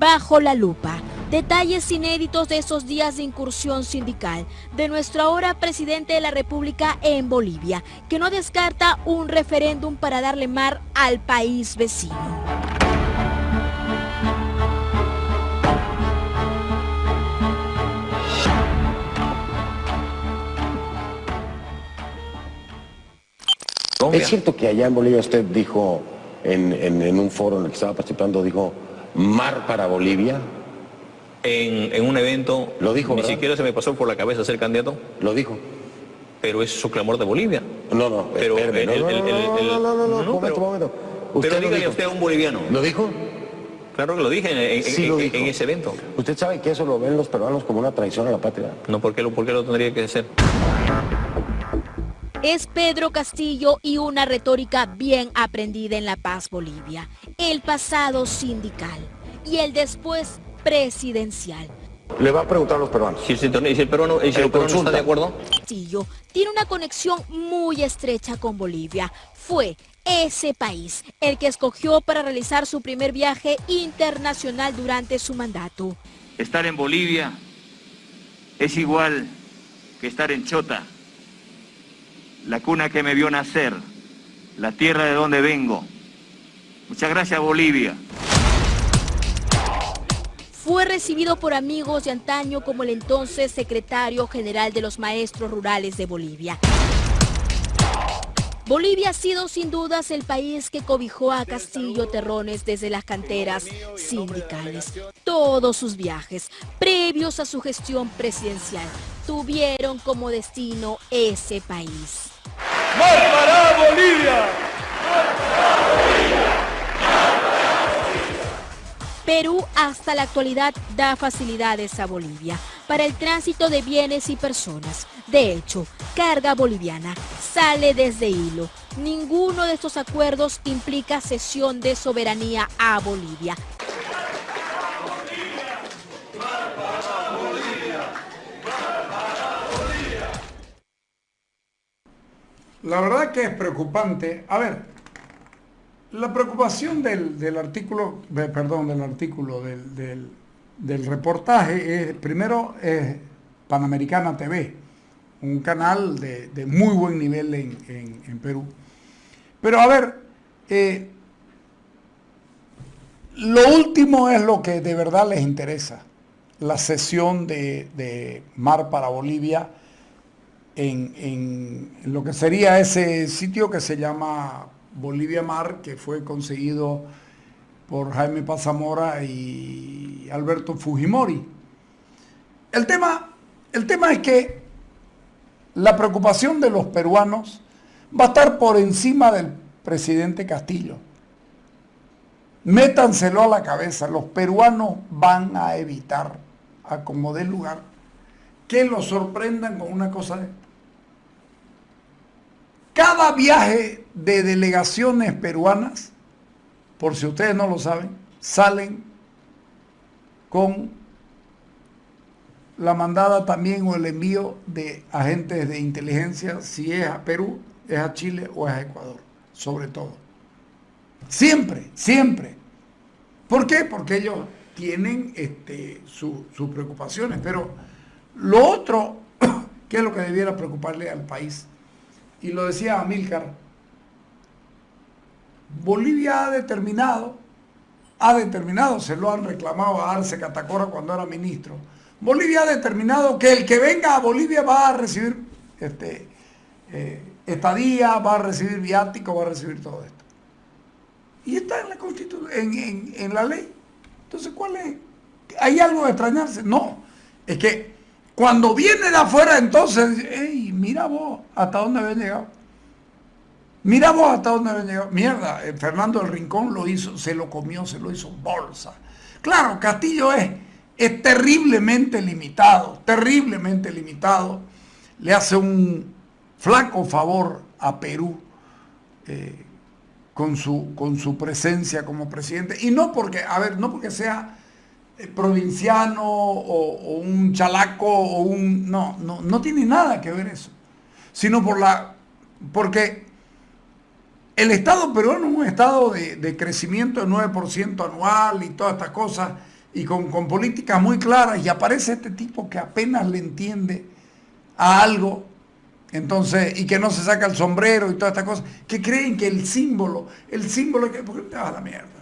bajo la lupa. Detalles inéditos de esos días de incursión sindical de nuestro ahora presidente de la República en Bolivia, que no descarta un referéndum para darle mar al país vecino. ¿Es cierto que allá en Bolivia usted dijo, en, un foro en el que estaba participando, dijo, mar para Bolivia? En, un evento, lo dijo, ni siquiera se me pasó por la cabeza ser candidato. Lo dijo. Pero es su clamor de Bolivia. No, no, pero no, no, no, no, momento, momento. pero dígale usted a un boliviano. ¿Lo dijo? Claro que lo dije en, en, ese evento. ¿Usted sabe que eso lo ven los peruanos como una traición a la patria? No, ¿por qué lo, por qué lo tendría que hacer? es Pedro Castillo y una retórica bien aprendida en La Paz, Bolivia. El pasado sindical y el después presidencial. Le va a preguntar a los peruanos. Si, el peruano, está de acuerdo. Castillo tiene una conexión muy estrecha con Bolivia. Fue ese país el que escogió para realizar su primer viaje internacional durante su mandato. Estar en Bolivia es igual que estar en Chota la cuna que me vio nacer, la tierra de donde vengo. Muchas gracias Bolivia. Fue recibido por amigos de antaño como el entonces secretario general de los maestros rurales de Bolivia. Bolivia ha sido sin dudas el país que cobijó a Castillo Terrones desde las canteras sindicales. Todos sus viajes, previos a su gestión presidencial, tuvieron como destino ese país. para Bolivia! Perú hasta la actualidad da facilidades a Bolivia para el tránsito de bienes y personas. De hecho, carga boliviana sale desde hilo. Ninguno de estos acuerdos implica cesión de soberanía a Bolivia. La verdad que es preocupante. A ver, la preocupación del, artículo, perdón, del artículo, del, reportaje es, primero, es Panamericana TV, un canal de, muy buen nivel en, Perú. Pero a ver, eh, lo último es lo que de verdad les interesa, la cesión de, mar para Bolivia en, en, lo que sería ese sitio que se llama Bolivia Mar, que fue conseguido por Jaime Pazamora y Alberto Fujimori. El tema, el tema es que la preocupación de los peruanos va a estar por encima del presidente Castillo. Métanselo a la cabeza, los peruanos van a evitar, a como dé lugar, que los sorprendan con una cosa de cada viaje de delegaciones peruanas, por si ustedes no lo saben, salen con la mandada también o el envío de agentes de inteligencia, si es a Perú, es a Chile o es a Ecuador, sobre todo. Siempre, siempre. ¿Por qué? Porque ellos tienen este, sus preocupaciones, pero lo otro, que es lo que debiera preocuparle al país, y lo decía Amílcar, Bolivia ha determinado, ha determinado, se lo han reclamado a Arce Catacora cuando era ministro, Bolivia ha determinado que el que venga a Bolivia va a recibir este, eh, estadía, va a recibir viático, va a recibir todo esto. Y está en la constitución, en, la ley. Entonces, ¿cuál es? ¿Hay algo de extrañarse? No. Es que cuando viene de afuera, entonces, hey, mira vos hasta dónde había llegado. Mira vos hasta dónde había llegado. Mierda, eh, Fernando del Rincón lo hizo, se lo comió, se lo hizo bolsa. Claro, Castillo es, es terriblemente limitado, terriblemente limitado. Le hace un flaco favor a Perú eh, con, su, con su presencia como presidente. Y no porque, a ver, no porque sea eh, provinciano o, un chalaco o un... No, no, no tiene nada que ver eso. Sino por la... Porque el Estado peruano es un estado de, crecimiento de 9% anual y todas estas cosas y con, con políticas muy claras y aparece este tipo que apenas le entiende a algo entonces, y que no se saca el sombrero y todas estas cosas, que creen que el símbolo, el símbolo que, porque te va a la mierda.